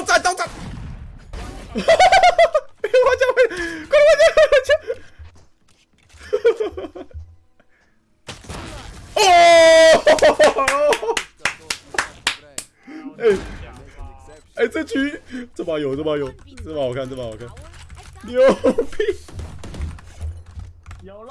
刀斩，刀斩！哈哈哈哈！花椒，快点花椒，花椒！哦！哎哎，这局这把有，这把有，这把好看，这把好看，牛逼！有了。